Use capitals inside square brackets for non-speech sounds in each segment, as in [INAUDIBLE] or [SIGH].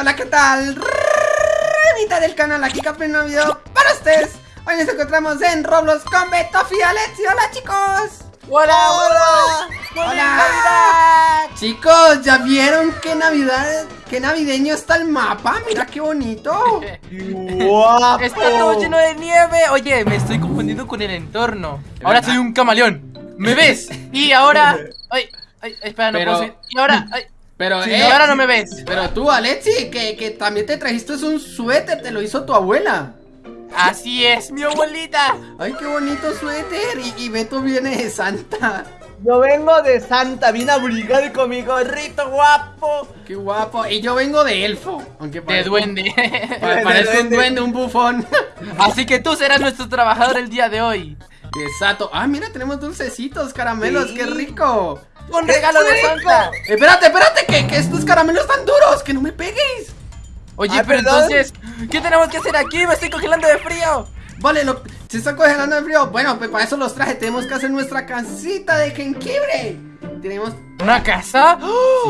hola, ¿qué tal? Mitad del canal, aquí Capri un video para ustedes Hoy nos encontramos en Roblox con Betofi y Alexi ¡Hola, chicos! ¡Hola, hola! ¡Hola! Chicos, ¿ya vieron qué navidad, qué navideño está el mapa? Mira qué bonito [LAUGHS] ¡Guapo! Está todo lleno de nieve Oye, me estoy confundiendo con el entorno Ahora soy un camaleón ¿Me ves? [LAUGHS] Y ahora... [LAUGHS] Ay, ay, espera, no Pero... puedo Y ahora... Ay, pero, eh, ahora no me ves. Pero tú, Alexi, que, que también te trajiste un suéter, te lo hizo tu abuela. Así es, mi abuelita. Ay, qué bonito suéter. Y, y Beto viene de Santa. Yo vengo de Santa, vine a brigar con mi gorrito guapo. Qué guapo. Y yo vengo de elfo. Aunque de duende. [LAUGHS] Parece un duende, un bufón. [LAUGHS] Así que tú serás nuestro trabajador el día de hoy. Exacto. Ah, mira, tenemos dulcecitos, caramelos. Qué rico. ¡Un regalo de Santa! Espérate, espérate, que, que, estos caramelos están duros, que no me pegues. Oye, pero entonces, ¿qué tenemos que hacer aquí? Me estoy congelando de frío. Vale, lo, se está congelando de frío. Bueno, pues para eso los traje. Tenemos que hacer nuestra casita de jengibre. Tenemos. ¿Una casa?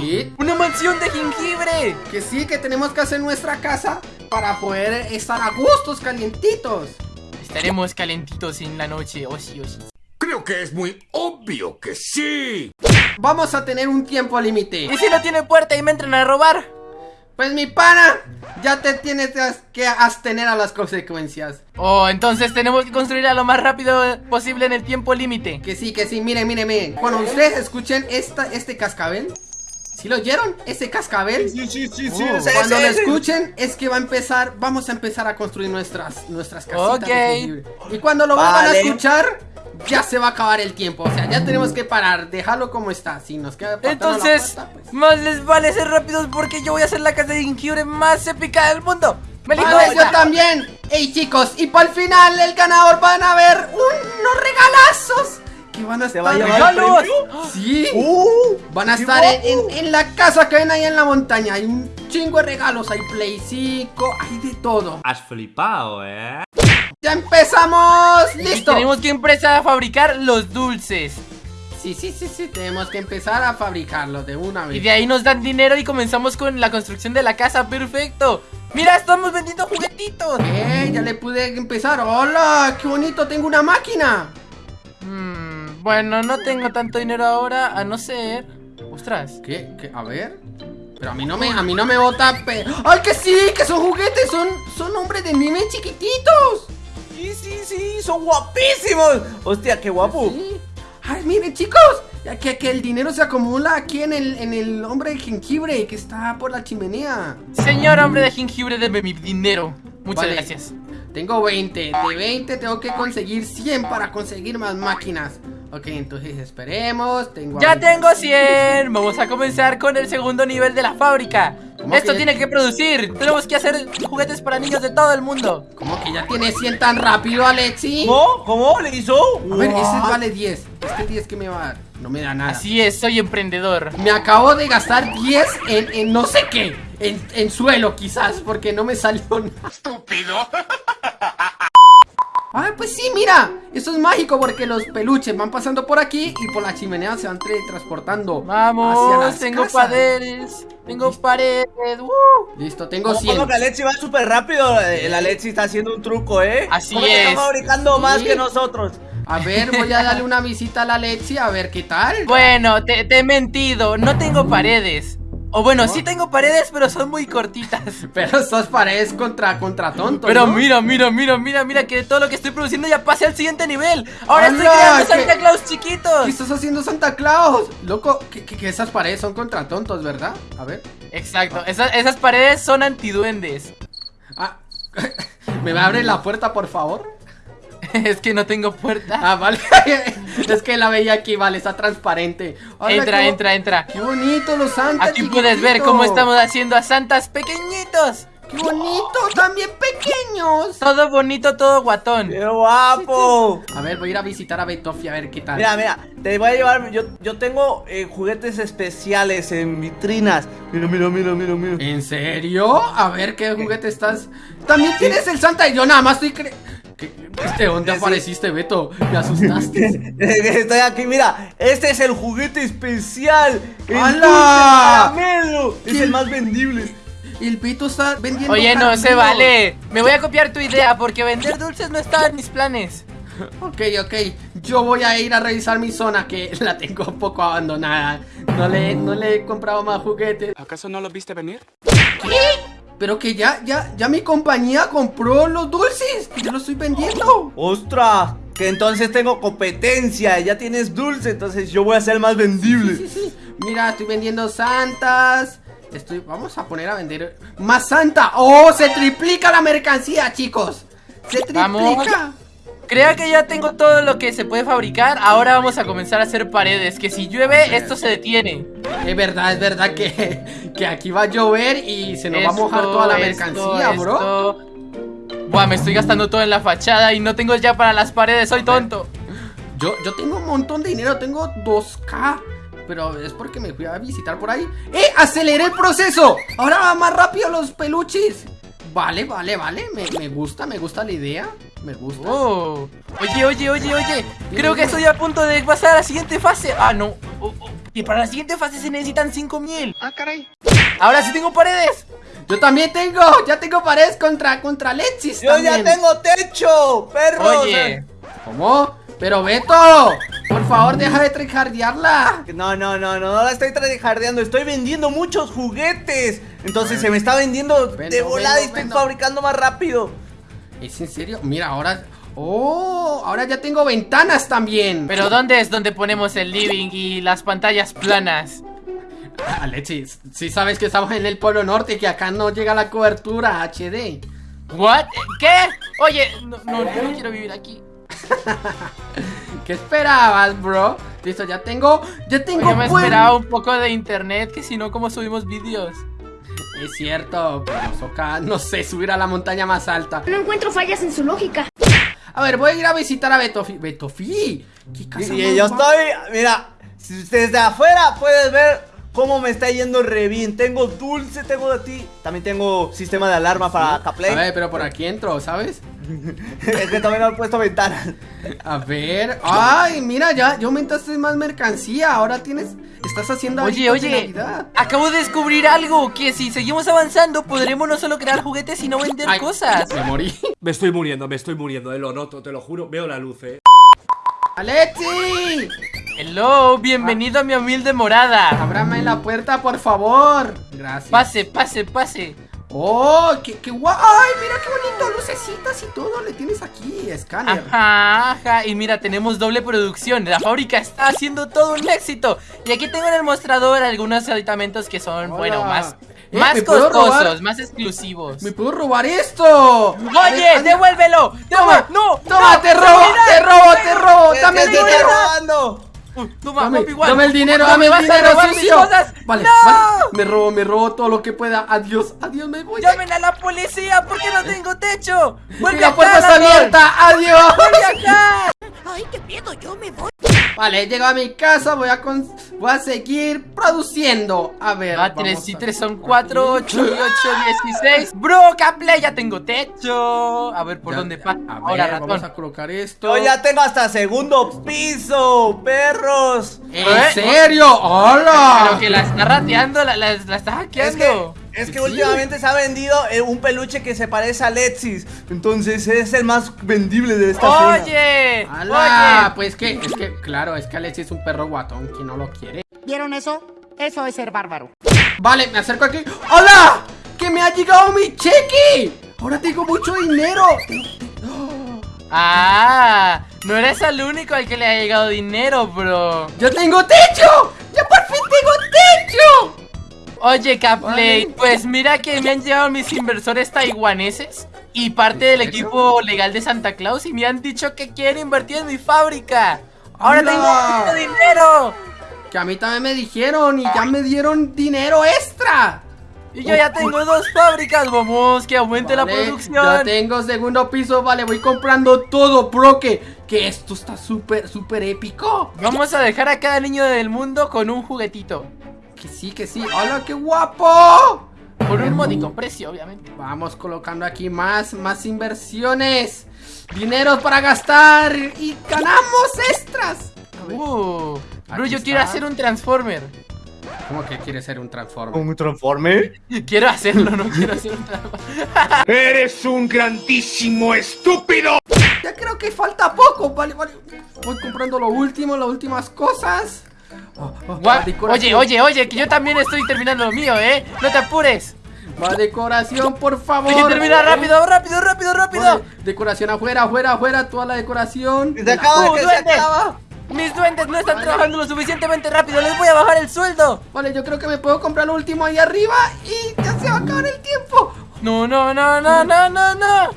Sí. ¡Una mansión de jengibre! Que sí, que tenemos que hacer nuestra casa para poder estar a gustos, calientitos. Estaremos calentitos en la noche, o sí, o sí. Creo que es muy obvio que sí. Vamos a tener un tiempo límite. ¿Y si no tiene puerta y me entran a robar? Pues mi pana, ya te tienes que abstener a las consecuencias. Oh, entonces tenemos que construirla lo más rápido posible en el tiempo límite. Que sí, que sí, miren, miren, miren. Cuando ustedes escuchen esta, este cascabel, ¿Sí lo oyeron? ¿Ese cascabel? Sí, sí, sí, sí. Oh, cuando lo escuchen es que va a empezar, vamos a empezar a construir nuestras, nuestras casitas. Ok. Y cuando lo van a escuchar, ya se va a acabar el tiempo. O sea, ya tenemos que parar, dejarlo como está. Si nos queda Entonces, pues. más les vale ser rápidos porque yo voy a hacer la casa de jengibre más épica del mundo. ¡Me vale, yo también! ¡Ey chicos! Y para el final, el ganador van a ver unos regalazos. Que van a estar regalos. Sí. Uh, van a estar en, en, la casa que ven ahí en la montaña. Hay un chingo de regalos. Hay Play 5, hay de todo. Has flipado, ¿eh? ¡Ya empezamos! ¡Listo! Tenemos que empezar a fabricar los dulces Sí, sí, sí, sí, tenemos que empezar a fabricarlos de una vez Y de ahí nos dan dinero y comenzamos con la construcción de la casa, perfecto ¡Mira, estamos vendiendo juguetitos! ¡Eh, ya le pude empezar! ¡Hola! ¡Qué bonito! ¡Tengo una máquina! Mmm, bueno, no tengo tanto dinero ahora, a no ser... ¡Ostras! ¿Qué? ¿Qué? A ver... Pero a mí no me, a mí no me bota ¡Ay, que sí! ¡Que son juguetes! ¡Son, son hombres de anime chiquititos! Sí, sí, sí, son guapísimos. Hostia, qué guapo. Ay, miren, chicos. Que, que el dinero se acumula aquí en el, en el hombre de jengibre que está por la chimenea. Señor hombre de jengibre, deme mi dinero. Muchas gracias. Tengo 20. De 20 tengo que conseguir 100 para conseguir más máquinas. Ok, entonces esperemos. Tengo ¡Ya tengo 100! Vamos a comenzar con el segundo nivel de la fábrica. Esto tiene que producir. Tenemos que hacer juguetes para niños de todo el mundo. ¿Cómo que ya tiene 100 tan rápido, Alexi? ¿Cómo? ¿Cómo le hizo? A ver, ese vale 10. Este 10 que me va a dar. No me da nada. Así es, soy emprendedor. Me acabo de gastar 10 en, en no sé qué. En, en suelo, quizás, porque no me salió nada. ¡Estúpido! [LAUGHS] Ah, pues sí, mira, esto es mágico porque los peluches van pasando por aquí y por la chimenea se van transportando. Vamos, tengo paredes, tengo paredes. Uh. Listo, tengo 100. Como que Alexi va súper rápido, la Alexi está haciendo un truco, ¿eh? Así es. está fabricando más que nosotros. A ver, voy a darle una visita a la Alexi a ver qué tal. Bueno, te, te he mentido, no tengo paredes. O bueno, sí tengo paredes, pero son muy cortitas. [LAUGHS] Pero estas paredes contra, contra tontos. Pero mira, mira, mira, mira, mira que todo lo que estoy produciendo ya pase al siguiente nivel. Ahora estoy creando Santa Claus chiquitos. ¿Qué estás haciendo Santa Claus? Loco, que, esas paredes son contra tontos, ¿verdad? A ver. Exacto, esas, esas paredes son antiduendes. Ah, [LAUGHS] ¿me abre la puerta, por favor? [LAUGHS] es que no tengo puerta. Ah, vale. [LAUGHS] es que la veía aquí, vale, está transparente. entra, entra, entra. Qué bonito los santas. Aquí puedes ver cómo estamos haciendo a santas pequeñitos. ¡Qué bonito! ¡También pequeños! Todo bonito, todo guatón. ¡Qué guapo! A ver, voy a ir a visitar a Betofi a ver qué tal. Mira, mira, te voy a llevar. Yo, yo tengo eh, juguetes especiales en vitrinas. Mira, mira, mira, mira, mira. ¿En serio? A ver qué juguete estás. También tienes el Santa y yo nada más estoy cre ¿De dónde apareciste, Beto? Me asustaste. [LAUGHS] Estoy aquí, mira. Este es el juguete especial. El ¡Hala! Es el más vendible. el Beto está vendiendo Oye, no se vale. Me voy a copiar tu idea porque vender dulces no estaba en mis planes. Ok, ok. Yo voy a ir a revisar mi zona que [LAUGHS] la tengo un poco abandonada. No le, no le he comprado más juguetes. ¿Acaso no lo viste venir? Pero que ya, ya, ya mi compañía compró los dulces. Yo los estoy vendiendo. ¡Ostras! Que entonces tengo competencia. Ya tienes dulce, entonces yo voy a ser más vendible. Sí, [LAUGHS] sí. Mira, estoy vendiendo santas. Estoy. Vamos a poner a vender más santa. ¡Oh! Se triplica la mercancía, chicos. Se triplica. Vamos. Creo que ya tengo todo lo que se puede fabricar. Ahora vamos a comenzar a hacer paredes. Que si llueve, esto se detiene. Es verdad, es verdad que, que aquí va a llover y se nos va a mojar toda la mercancía, esto, bro. esto. Buah, me estoy gastando todo en la fachada y no tengo ya para las paredes. Soy tonto. Yo, yo tengo un montón de dinero, tengo 2K. Pero es porque me fui a visitar por ahí. ¡Eh! ¡Aceleré el proceso! Ahora va más rápido los peluches. Vale, vale, vale. Me, me gusta, me gusta la idea. Me gusta. Oh. Oye, oye, oye, oye. Creo que estoy a punto de pasar a la siguiente fase. Ah, no. Oh, oh. Y para la siguiente fase se necesitan 5000. Ah, caray. Ahora sí tengo paredes. Yo también tengo, ya tengo paredes contra, contra Lexis ¡Yo ya tengo techo! ¡Perros! Oye. ¿Cómo? Pero Beto, por favor deja de trijardearla. No, no, no, no, no la estoy tryhardeando, estoy vendiendo muchos juguetes. Entonces se me está vendiendo de Vendo, volada y estoy vendo. fabricando más rápido. ¿Es en serio? Mira, ahora... Oh, ahora ya tengo ventanas también. Pero ¿dónde es donde ponemos el living y las pantallas planas? Alexis, si sabes que estamos en el Polo Norte y que acá no llega la cobertura HD. ¿What? ¿Qué? Oye, no, no, yo no quiero vivir aquí. [LAUGHS] ¿Qué esperabas, bro? Listo, ya tengo... Ya tengo... Yo me esperaba un poco de internet, que si no, ¿cómo subimos vídeos? Es cierto, pero nos toca, [LAUGHS] no sé, subir a la montaña más alta. No encuentro fallas en su lógica. A ver, voy a ir a visitar a Betofi. ¿Betofi? ¿Qué casa Y yo estoy, mira, desde afuera puedes ver cómo me está yendo re bien. Tengo dulce, tengo de ti. También tengo sistema de alarma para A Caplay. ver, pero por aquí entro, ¿sabes? [LAUGHS] es que también han puesto ventanas. A ver. Ay, mira, ya, ya aumentaste más mercancía. Ahora tienes. Estás haciendo Oye, de oye, acabo de descubrir algo, que si seguimos avanzando podremos no solo crear juguetes, sino vender Ay, cosas. Me morí. [LAUGHS] Me estoy muriendo, me estoy muriendo, eh, lo noto, te lo juro, veo la luz, eh. ¡Alexi! Hello, bienvenido a mi humilde morada. Ábrame la puerta, por favor. Gracias. Pase, pase, pase. ¡Oh! ¡Qué, qué guay! ¡Ay, mira qué bonito! Lucecitas y todo. Le tienes aquí, escáner. Ajá, ajá. Y mira, tenemos doble producción. La fábrica está haciendo todo un éxito. Y aquí tengo en el mostrador algunos aditamentos que son, Hola. bueno, más, Eh, más ¿me puedo costosos, más exclusivos. ¡Me puedo robar esto! Oye, devuélvelo. ¡Toma! No, ¡Toma! ¡Te robo! ¡Te robo! ¡Te robo! ¿Qué- ¡Dame qué el te dinero! robando? Toma, Dame, Wan. dame el dinero, dame me el vas a dinero, robar mis sucio. cosas. Vale, ¡No! vale. Me robo, me robo todo lo que pueda. Adiós, adiós, me voy. Llamen a la policía porque no tengo techo. Vuelve la puerta está abierta. Adiós. Vuelve acá. Vale, he llegado a mi casa. Voy a, con- voy a seguir produciendo. A ver. Vamos 3 y a- 3 son 4, 8 y 8, 16. Bro, Caplay, ya tengo techo. A ver por Ya, dónde pasa. A Ahora, ver, ratón. vamos a colocar esto. Yo ya tengo hasta segundo piso, perros. ¿En ¿Eh? serio? ¡Hola! Pero que la está rateando, la, la, la está Es que, hackeando. Es que últimamente se ha vendido eh, un peluche que se parece a Lexis. Entonces es el más vendible de esta zona. Oye, ¡Hala! oye. Pues que, es que, claro, es que Alex es un perro guatón. ¿Quién no lo quiere? ¿Vieron eso? Eso es ser bárbaro. Vale, me acerco aquí. ¡Hola! ¡Que me ha llegado mi cheque! Ahora tengo mucho dinero. [GASPS] Ah, no eres el único al que le ha llegado dinero, bro. ¡Ya tengo techo! ¡Ya por fin tengo techo! Oye, Caplay, pues mira que me han llegado mis inversores taiwaneses y parte del equipo legal de Santa Claus y me han dicho que quieren invertir en mi fábrica. Ahora ¡Hala! tengo mucho dinero. Que a mí también me dijeron y ya me dieron dinero extra. Y yo ya tengo dos fábricas, vamos, que aumente la Vale, Ya producción. tengo segundo piso, vale, voy comprando todo, bro, que, que esto está súper, súper épico. Vamos a dejar a cada niño del mundo con un juguetito. Que sí, que sí. ¡Hola, qué guapo! Por un módico precio, obviamente. Vamos colocando aquí más, más inversiones. Dinero para gastar y ganamos extras. A ver, Uh, bro, yo quiero hacer un Transformer. ¿Cómo que quiere ser un transformer? ¿Un transforme? [LAUGHS] Quiero hacerlo, no quiero hacer un trabajo. [LAUGHS] ¡Eres un grandísimo estúpido! Ya creo que falta poco, vale, vale. Voy comprando lo último, las últimas cosas. Oh, oh. Oye, oye, oye, que yo también estoy terminando lo mío, ¿eh? No te apures. Va decoración, por favor. Hay que terminar rápido, rápido, rápido, rápido. Vale, Decoración afuera, afuera, afuera, toda la decoración. ¡Se acaba, ¡Uh, que se duende! acaba! Mis duendes no están trabajando lo suficientemente rápido, les voy a bajar el sueldo. Vale, yo creo que me puedo comprar lo último ahí arriba y ya se va a acabar el tiempo. No, no, no, no, no, no, no.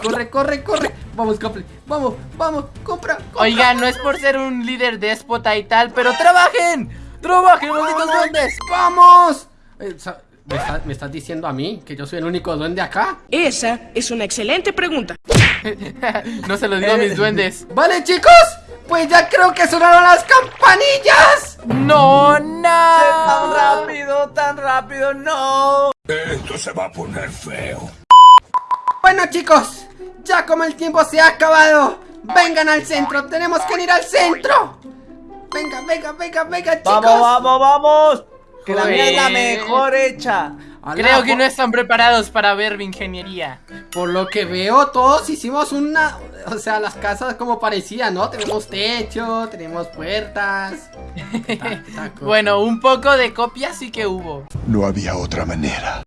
Corre, corre, corre. Vamos, Caple. Vamos, vamos, compra. compra. Oigan, no es por ser un líder déspota y tal, pero trabajen. Trabajen, malditos duendes. ¡Vamos! Eh, ¿Me, está- me estás diciendo a mí que yo soy el único duende acá? Esa es una excelente pregunta. [LAUGHS] No se lo digo a mis duendes. Vale, chicos, pues ya creo que sonaron las campanillas. No, ¡Tan no. rápido, tan rápido! ¡No! Esto se va a poner feo. Bueno, chicos, ya como el tiempo se ha acabado, vengan al centro, tenemos que ir al centro. Venga, venga, venga, venga, chicos. ¡Vamos, vamos, vamos! Que la mía es la mejor hecha. Creo que no están preparados para ver mi ingeniería. Por lo que veo, todos hicimos una. O sea, las casas como parecían, ¿no? Tenemos techo, tenemos puertas. [LAUGHS] Bueno, un poco de copia sí que hubo. No había otra manera.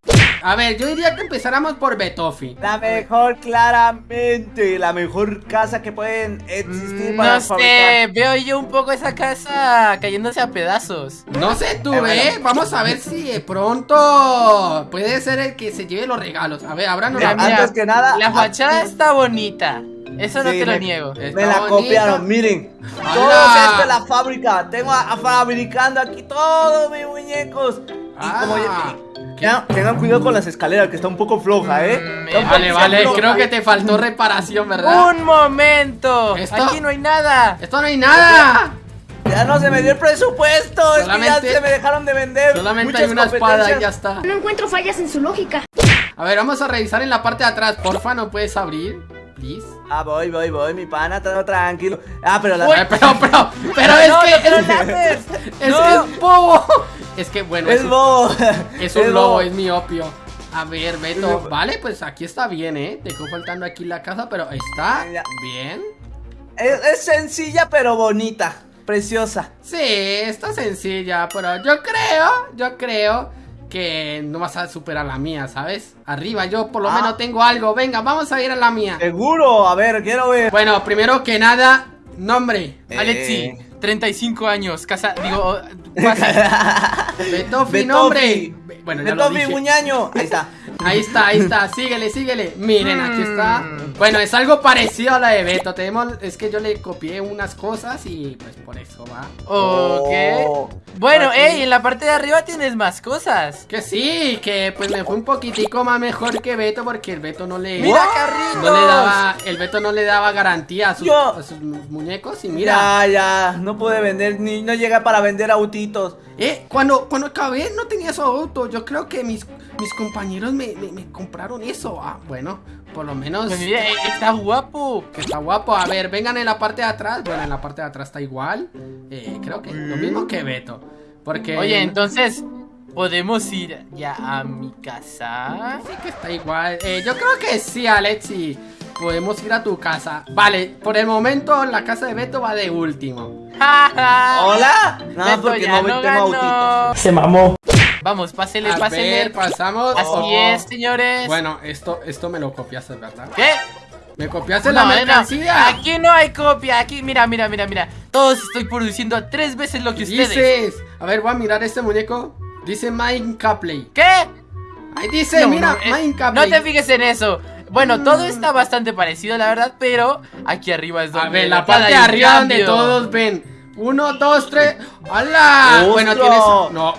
A ver, yo diría que empezáramos por Betofi. La mejor, claramente. La mejor casa que pueden existir para No sé, veo yo un poco esa casa cayéndose a pedazos. No sé tú, Eh, ¿eh? bueno. Vamos a ver si de pronto puede ser el que se lleve los regalos. A ver, ábranos Mira, la mira, antes que nada. La ah, fachada está bonita. Eso no Sí, te lo me- niego. Está Me la bonita. copiaron, miren. ¡Hala! Todo esto es la fábrica. Tengo a, a fabricando aquí todos mis muñecos. Y como ya, Ah, tengan cuidado con las escaleras, que está un poco floja, ¿eh? Mm, Vale, vale, floja. creo que te faltó reparación, ¿verdad? ¡Un momento! ¿Esto? Aquí no hay nada. ¡Esto no hay nada! Ya no se me dio el presupuesto. Es que Solamente- ya se me dejaron de vender. Solamente muchas hay una espada y ya está. No encuentro fallas en su lógica. A ver, vamos a revisar en la parte de atrás. Porfa, ¿no puedes abrir? Please. Ah, voy, voy, voy, mi pana, todo tranquilo. Ah, pero la. Pero, pero, pero No, es no, que. no es, es, es bobo. Es que bueno, es, Es bobo. es [LAUGHS] un Es lobo, bobo. es mi opio. A ver, Beto. Vale, pues aquí está bien, ¿eh? Dejó faltando aquí la casa, pero está bien. Es, es sencilla, pero bonita. Preciosa. Sí, está sencilla, pero yo creo, yo creo que no vas a superar la mía, ¿sabes? Arriba yo por lo Ah. menos tengo algo. Venga, vamos a ir a la mía. Seguro. A ver, quiero ver. Bueno, primero que nada, nombre. Eh. Alexi, 35 años, casa, digo, pasa. Betofi, nombre. Bueno, ya lo dije. Muñaño. Ahí está. [LAUGHS] Ahí está, ahí está, síguele, síguele Miren, aquí está Mm. Bueno, es algo parecido a la de Beto Tenemos, es que yo le copié unas cosas y pues por eso va Ok. Oh. Bueno, Aquí. ey, en la parte de arriba tienes más cosas. Que sí, que pues me fue un poquitico más mejor que Beto Porque el Beto no le ¡Mira, carritos! no le daba, El Beto no le daba garantía a sus, Yo- a sus mu- muñecos Y mira Ya, ya. No puede vender, ni no llega para vender autitos. Eh, cuando, cuando acabé no tenía su auto Yo creo que mis, mis compañeros me, me- me compraron eso Ah, bueno, por lo menos Pues mira, eh, está guapo. Está guapo. A ver, vengan en la parte de atrás. Bueno, en la parte de atrás está igual. Eh, creo que lo mismo que Beto. Porque. Oye, entonces, ¿podemos ir ya a mi casa? Sí que está igual. Eh, yo creo que sí, Alexi. Podemos ir a tu casa. Vale, por el momento la casa de Beto va de último. [LAUGHS] ¿Hola? No, Beto porque ya no, no tengo ganó. autitos. Se mamó. Vamos, pásele, A pásele. ver, pasamos. Así Oh. es, señores. Bueno, esto, esto me lo copiaste, ¿verdad? ¿Qué? Me copiaste No, la no, mercancía. Aquí no hay copia. Aquí, mira, mira, mira, mira. Todos estoy produciendo tres veces lo que ustedes. Dices. A ver, voy a mirar este muñeco. Dice Mine Capley. ¿Qué? Ahí dice, No, mira, no, no te fijes en eso. Bueno, todo Mm. está bastante parecido, la verdad, pero aquí arriba es donde. A ver, la parte de arriba donde todos ven. Uno, dos, tres. ¡Hala! Bueno, tienes. No,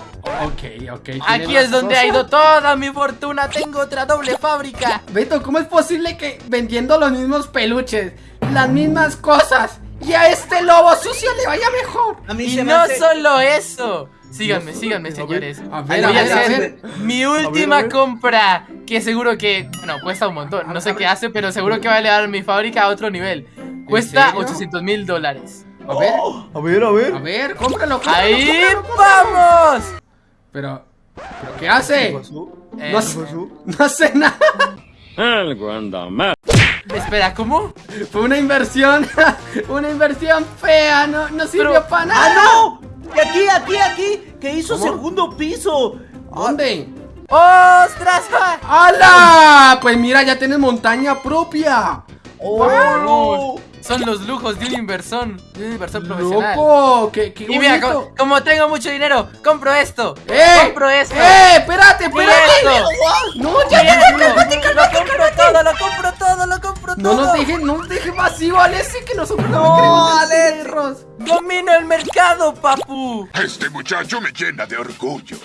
ok, ok. Aquí es donde ha ido toda mi fortuna. Tengo otra doble fábrica. Beto, ¿cómo es posible que vendiendo los mismos peluches, las mismas cosas, y a este lobo sucio le vaya mejor? A mí Y se me no hace- solo eso. Síganme, síganme, A ver, señores. a ver, a Voy a ver, hacer mi última a ver. compra. Que seguro que, bueno, cuesta un montón. No sé qué hace, pero seguro que va a elevar mi fábrica a otro nivel. Cuesta serio? 800 mil dólares. A ver, A ver, a ver. a ver, cómpralo, cómpralo, ¡Ahí cómpralo, cómpralo. vamos! Pero, ¿pero qué hace? Eh, No, hace- [LAUGHS] no hace nada. Espera, ¿cómo? Fue una inversión, [LAUGHS] una inversión fea, no, no sirvió Pero- para nada. ¡Ah, no! Y aquí, aquí, aquí, que hizo ¿Cómo? segundo piso. ¿Dónde? ¡Ostras! ¡Hala! Pues mira, ya tienes montaña propia. ¡Oh! Son los lujos de un inversor, de un inversor profesional. ¡Loco! ¡Qué, qué Y mira, bonito! co- como tengo mucho dinero, compro esto. ¡Eh! Compro esto. ¡Eh! ¡Espérate, espérate! esto. ¡No, ya, Mira ya, esto. Lo compro todo, lo compro todo, lo compro No todo. nos dejes, no nos dejes vacío, Alessi, que nosotros no, No, queremos perros. Domino el mercado, papu. Este muchacho me llena de orgullo.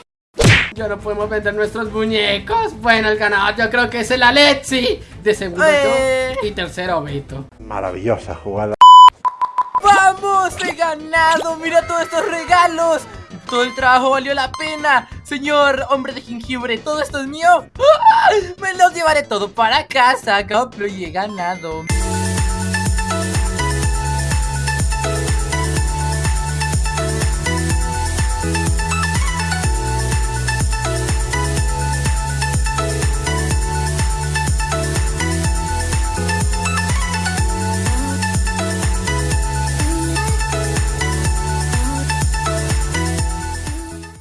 Ya no podemos vender nuestros muñecos. Bueno, el ganador yo creo que es el Alexi. De segundo Eh. yo y tercero Vito. Maravillosa jugada. ¡Vamos! ¡He ganado! ¡Mira todos estos regalos! Todo el trabajo valió la pena. Señor hombre de jengibre, ¿todo esto es mío? ¡Ah! Me los llevaré todo para casa, Caplo, y he ganado.